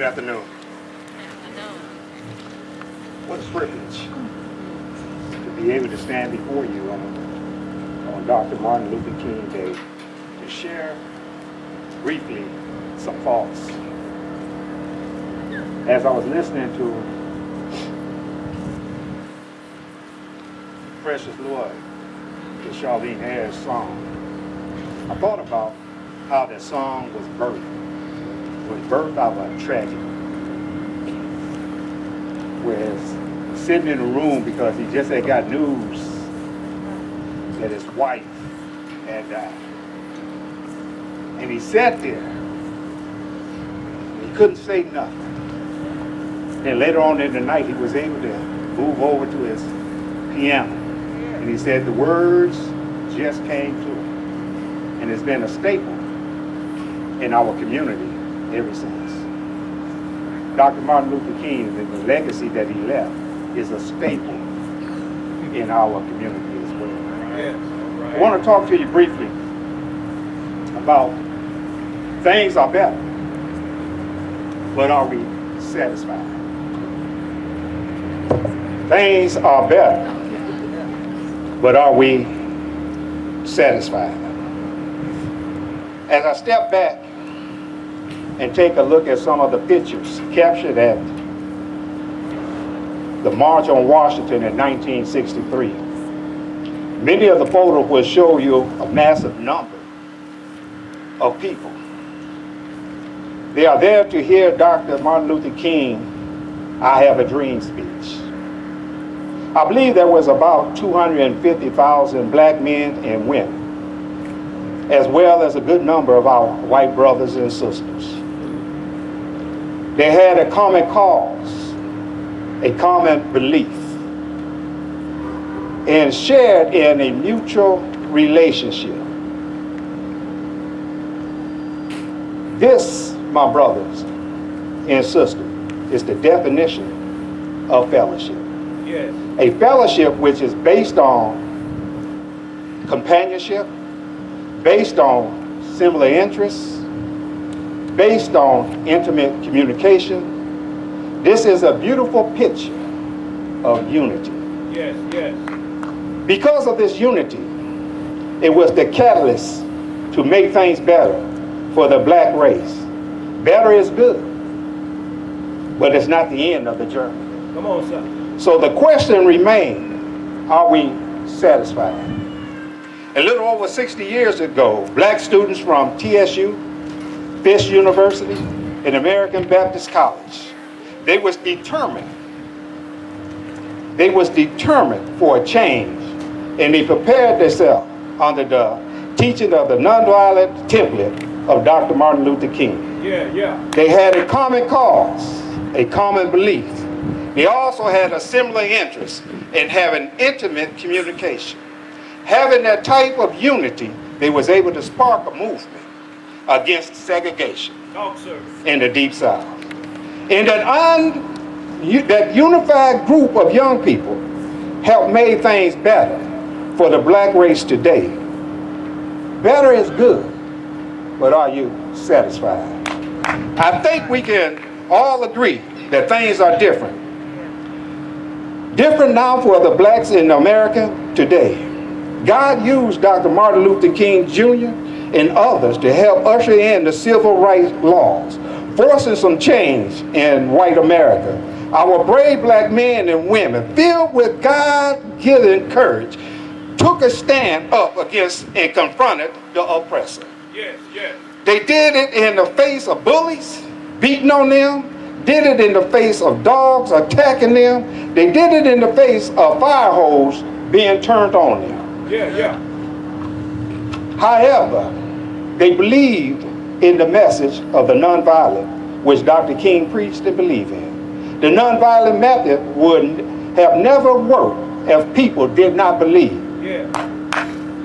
Good afternoon. What a privilege to be able to stand before you on, on Dr. Martin Luther King Day to share briefly some thoughts. As I was listening to Precious Lord, the Charlene Harris song, I thought about how that song was birthed was birthed out of a tragedy. Whereas sitting in a room because he just had got news that his wife had died. And he sat there. He couldn't say nothing. And later on in the night, he was able to move over to his piano. And he said the words just came to him. And it's been a staple in our community ever since. Dr. Martin Luther King the legacy that he left is a staple in our community as well. Yes. I want to talk to you briefly about things are better, but are we satisfied? Things are better, but are we satisfied? As I step back and take a look at some of the pictures captured at the March on Washington in 1963. Many of the photos will show you a massive number of people. They are there to hear Dr. Martin Luther King, I Have a Dream speech. I believe there was about 250,000 black men and women, as well as a good number of our white brothers and sisters. They had a common cause, a common belief, and shared in a mutual relationship. This, my brothers and sisters, is the definition of fellowship. Yes. A fellowship which is based on companionship, based on similar interests, based on intimate communication. This is a beautiful picture of unity. Yes, yes. Because of this unity, it was the catalyst to make things better for the black race. Better is good, but it's not the end of the journey. Come on, sir. So the question remains, are we satisfied? A little over 60 years ago, black students from TSU, Fisk University, and American Baptist College, they was determined, they was determined for a change, and they prepared themselves under the teaching of the nonviolent template of Dr. Martin Luther King. Yeah, yeah. They had a common cause, a common belief. They also had a similar interest in having intimate communication. Having that type of unity, they was able to spark a movement against segregation Talk, sir. in the Deep South. And that, un, that unified group of young people helped make things better for the black race today. Better is good, but are you satisfied? I think we can all agree that things are different. Different now for the blacks in America today. God used Dr. Martin Luther King Jr. and others to help usher in the civil rights laws, forcing some change in white America. Our brave black men and women, filled with God-given courage, took a stand up against and confronted the oppressor. Yes, yes. They did it in the face of bullies beating on them, did it in the face of dogs attacking them, they did it in the face of fire hose being turned on them. Yeah, yeah. However, they believed in the message of the nonviolent, which Dr. King preached and believed in. The nonviolent method would have never worked if people did not believe. Yeah.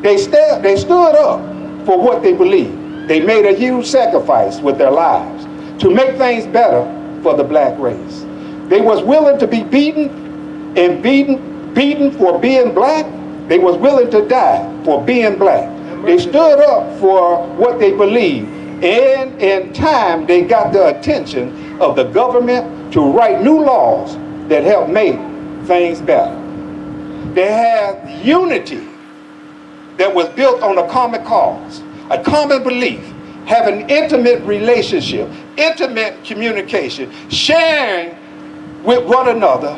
They, sta- they stood up for what they believed. They made a huge sacrifice with their lives to make things better for the black race. They was willing to be beaten and beaten, beaten for being black. They was willing to die for being black. They stood up for what they believed. And in time, they got the attention of the government to write new laws that help make things better. They had unity that was built on a common cause, a common belief, have an intimate relationship, intimate communication, sharing with one another.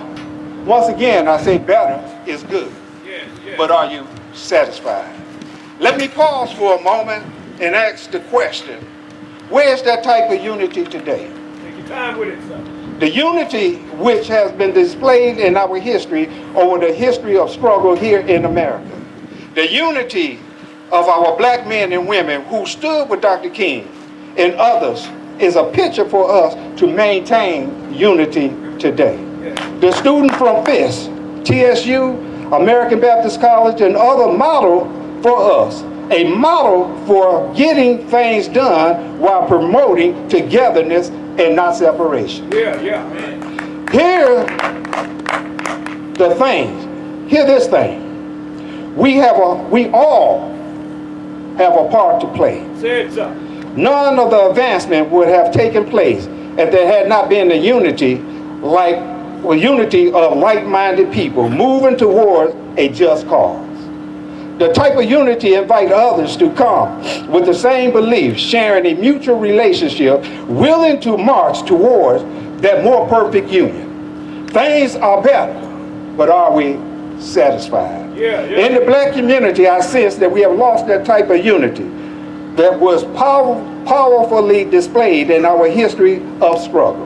Once again, I say better is good, Yes, yes. but are you satisfied? Let me pause for a moment and ask the question, where's that type of unity today? Take your time with it, sir. The unity which has been displayed in our history over the history of struggle here in America. The unity of our black men and women who stood with Dr. King and others is a picture for us to maintain unity today. Yes. The student from FISK, TSU, American Baptist College, and other model for us. A model for getting things done while promoting togetherness and not separation. Yeah, yeah, man. Hear the things. Hear this thing. We have a we all have a part to play. Say it, sir. None of the advancement would have taken place if there had not been the unity like well, unity of like-minded people moving towards a just cause. The type of unity invite others to come with the same beliefs, sharing a mutual relationship, willing to march towards that more perfect union. Things are better, but are we satisfied? Yeah, yeah. In the black community, I sense that we have lost that type of unity that was power, powerfully displayed in our history of struggle.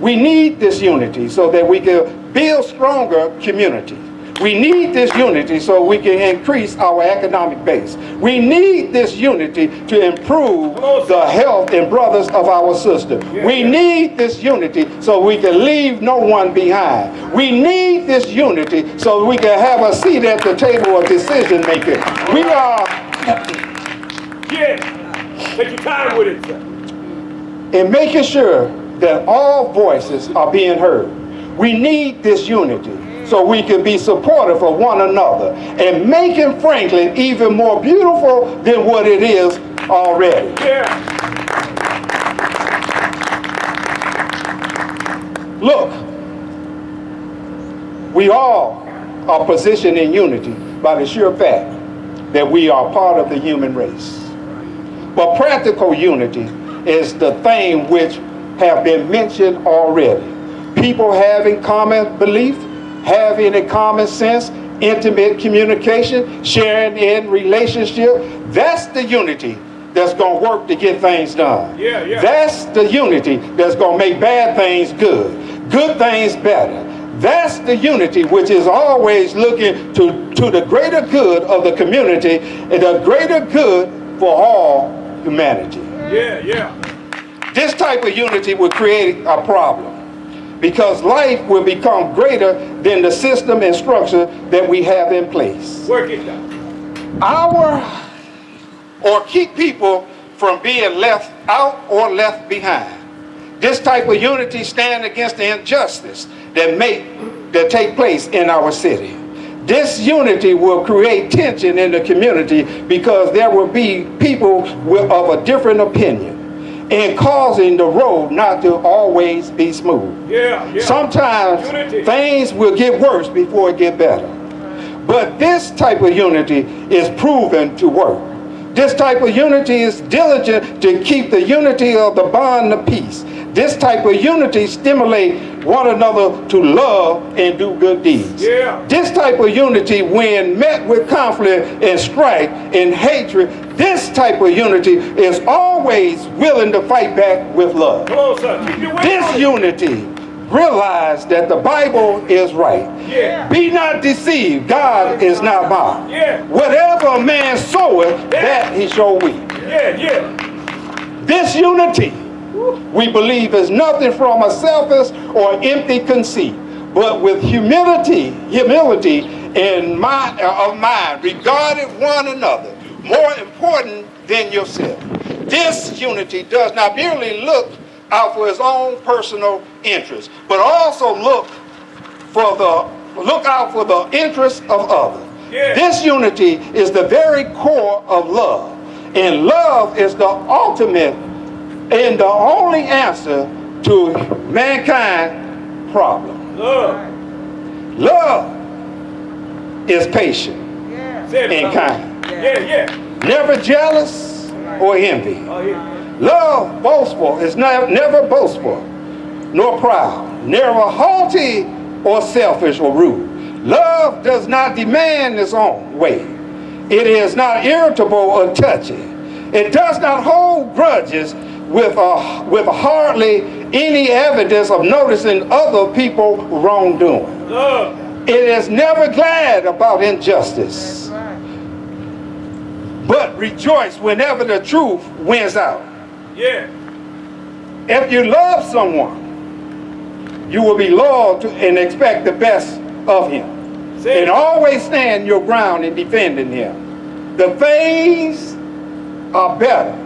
We need this unity so that we can build stronger communities. We need this unity so we can increase our economic base. We need this unity to improve Come on, sir. the health and brothers of our sister. We need this unity so we can leave no one behind. We need this unity so we can have a seat at the table of decision making. We are Yes. Take your time with it, sir. in making sure that all voices are being heard. We need this unity so we can be supportive of one another and making Franklin even more beautiful than what it is already. Yeah. Look, we all are positioned in unity by the sheer fact that we are part of the human race. But practical unity is the thing which have been mentioned already. People having common belief, having a common sense, intimate communication, sharing in relationship. That's the unity that's going to work to get things done. Yeah, yeah. That's the unity that's going to make bad things good, good things better. That's the unity which is always looking to, to the greater good of the community and the greater good for all humanity. Yeah, yeah. This type of unity will create a problem because life will become greater than the system and structure that we have in place. Work it down. Our or keep people from being left out or left behind. This type of unity stand against the injustice that make that take place in our city. This unity will create tension in the community because there will be people with, of a different opinion and causing the road not to always be smooth. Yeah, yeah. Sometimes Unity. things will get worse before it get better. But this type of unity is proven to work. This type of unity is diligent to keep the unity of the bond of peace. This type of unity stimulate one another to love and do good deeds. Yeah. This type of unity, when met with conflict and strife and hatred, this type of unity is always willing to fight back with love. On, sir. Keep your weight This unity realize that the Bible is right. Yeah. Be not deceived, God is not mocked. Yeah. Whatever a man soweth, that he shall reap. Yeah, yeah. This unity, we believe, is nothing from a selfish or empty conceit, but with humility, humility in mind, uh, of mind, regarded one another more important than yourself. This unity does not merely look out for his own personal interests, but also look for the look out for the interests of others. Yeah. This unity is the very core of love, and love is the ultimate and the only answer to mankind problem. Love. Love is patient Say it. and brother. kind, Yeah, yeah. never jealous or envy. Oh, yeah. Love boastful is not, never boastful, nor proud, never haughty or selfish or rude. Love does not demand its own way. It is not irritable or touchy. It does not hold grudges with, a, with hardly any evidence of noticing other people wrongdoing. It is never glad about injustice, but rejoice whenever the truth wins out. Yeah. If you love someone, you will be loyal to and expect the best of him. Say And always stand your ground in defending him. The things are better,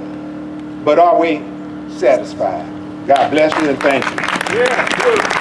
but are we satisfied? God bless you and thank you. Yeah.